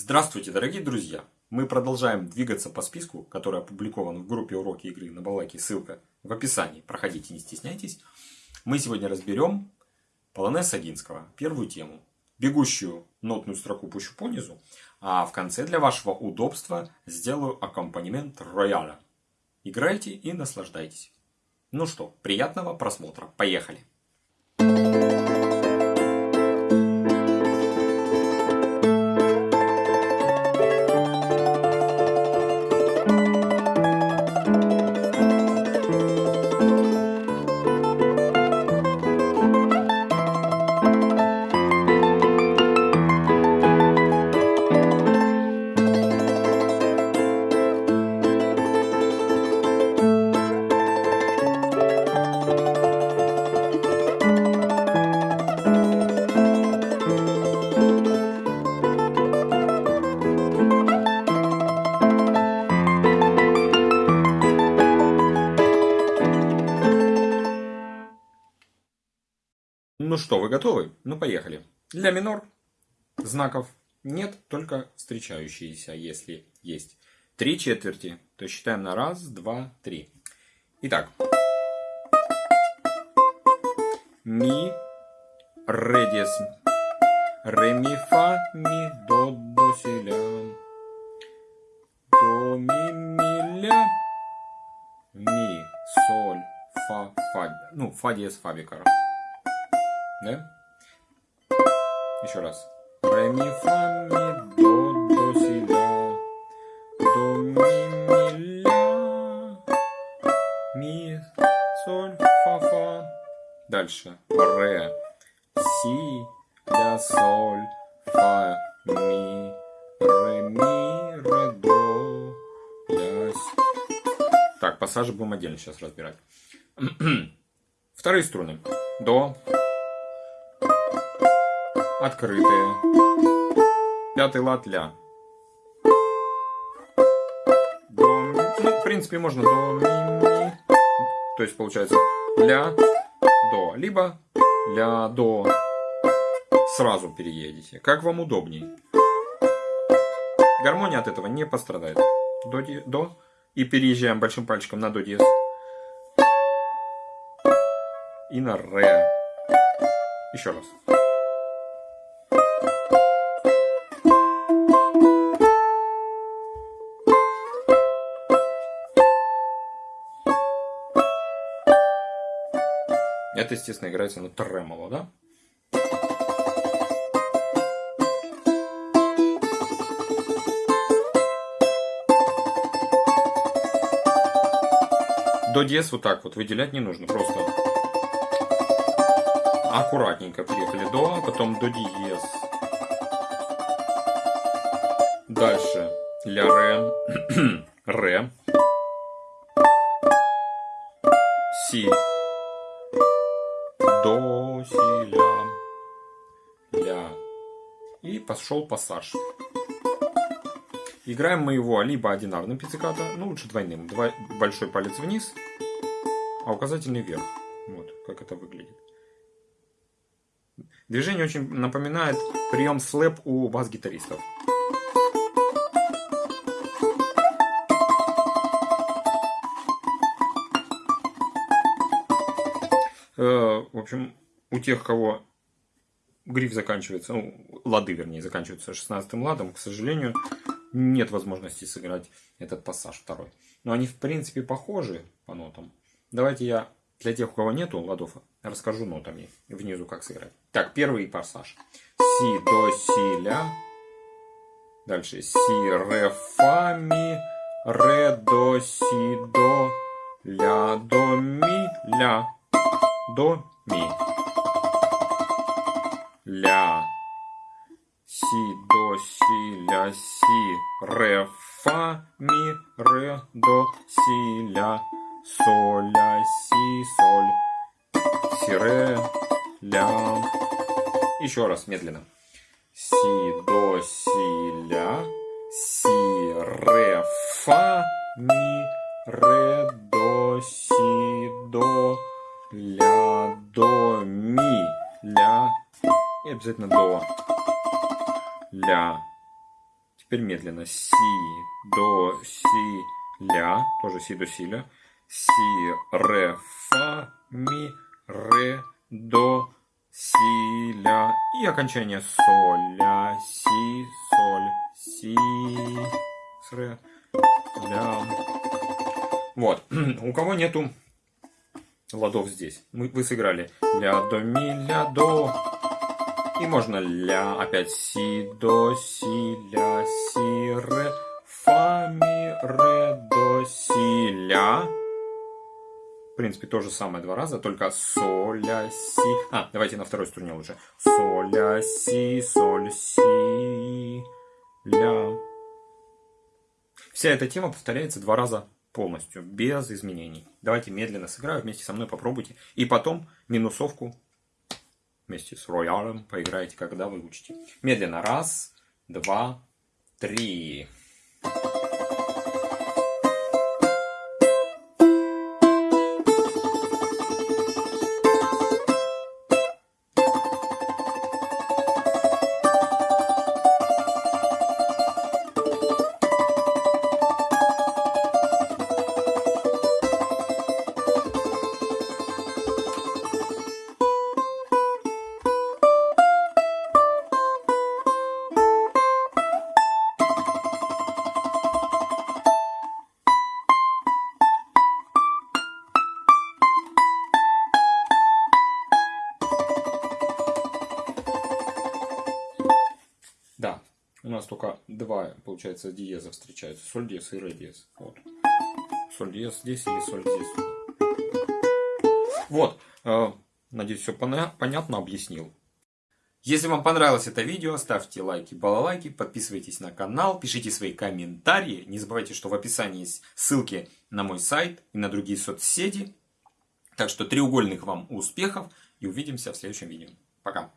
Здравствуйте, дорогие друзья! Мы продолжаем двигаться по списку, который опубликован в группе уроки игры на балаке. Ссылка в описании. Проходите, не стесняйтесь. Мы сегодня разберем полонез Агинского, первую тему. Бегущую нотную строку пущу по низу, а в конце для вашего удобства сделаю аккомпанемент рояля. Играйте и наслаждайтесь. Ну что, приятного просмотра. Поехали! Ну что, вы готовы? Ну поехали. Ля минор. Знаков нет, только встречающиеся, если есть. Три четверти. То считаем на раз, два, три. Итак. Ми, ре, диез. Ре, ми, фа, ми, до, до, си, ля. До, ми, ми, ля. Ми, соль, фа, фа. Ну, фа диез, фа бикара. Да? Еще раз. Ре, ми, фа, ми, до, до, си, ля. До, ми, ми, ля. Ми, соль, фа, фа. Дальше. Ре, си, ля, соль, фа, ми, ре, ми, ре, до, ля, си. Так, пассажи будем отдельно сейчас разбирать. Вторые струны. До, открытые. Пятый лад ля. До. Ну, в принципе, можно до, ми, ми. То есть, получается, ля, до. Либо ля, до. Сразу переедете. Как вам удобней. Гармония от этого не пострадает. До, до. И переезжаем большим пальчиком на до диез. И на ре. Еще раз. Естественно, играется на тремоло, да? До диез вот так вот выделять не нужно, просто аккуратненько приехали до, потом до диез. Дальше ля ре, ре, си, си, ля, ля. И пошел пассаж. Играем мы его либо одинарным пиццикато, ну лучше двойным. Два, большой палец вниз, а указательный вверх. Вот как это выглядит. Движение очень напоминает прием слэп у бас-гитаристов. Э, в общем, у тех, кого гриф заканчивается, ну, лады, вернее, заканчиваются 16 ладом, к сожалению, нет возможности сыграть этот пассаж второй. Но они, в принципе, похожи по нотам. Давайте я для тех, у кого нету ладов, расскажу нотами внизу, как сыграть. Так, первый пассаж. Си, до, си, ля. Дальше си, ре, фа, ми, ре, до, си, до, ля, до, ми, ля, до, ми. Ля. Си, до, си, ля, си, ре, фа, ми, ре, до, си, ля, соль, ля, си, соль, си, ре, ля. Еще раз, медленно. Си, до, си, ля, си, ре, фа, ми, ре, до, си, до, ля, до, ми. И обязательно до. Ля. Теперь медленно. Си, до, си, ля. Тоже си, до, си, ля. Си, ре, фа, ми, ре, до, си, ля. И окончание соль, ля, си, соль, си, с, ре, ля. Вот. У кого нету ладов здесь? Мы, вы сыграли ля, до, ми, ля, до. И можно ля, опять си, до, си, ля, си, ре, фа, ми, ре, до, си, ля. В принципе, то же самое два раза, только соль, ля, си. А, давайте на второй струне лучше. Соль, ля, си, соль, си, ля. Вся эта тема повторяется два раза полностью, без изменений. Давайте медленно сыграю, вместе со мной попробуйте. И потом минусовку вместе с роялем поиграете, когда вы учите. Медленно. Раз, два, три. У нас только два, получается, диеза встречаются. Соль диез и ре диез. Вот. Соль диез здесь или соль здесь. Вот. Э, надеюсь, все понятно объяснил. Если вам понравилось это видео, ставьте лайки, балалайки, подписывайтесь на канал, пишите свои комментарии. Не забывайте, что в описании есть ссылки на мой сайт и на другие соцсети. Так что треугольных вам успехов и увидимся в следующем видео. Пока.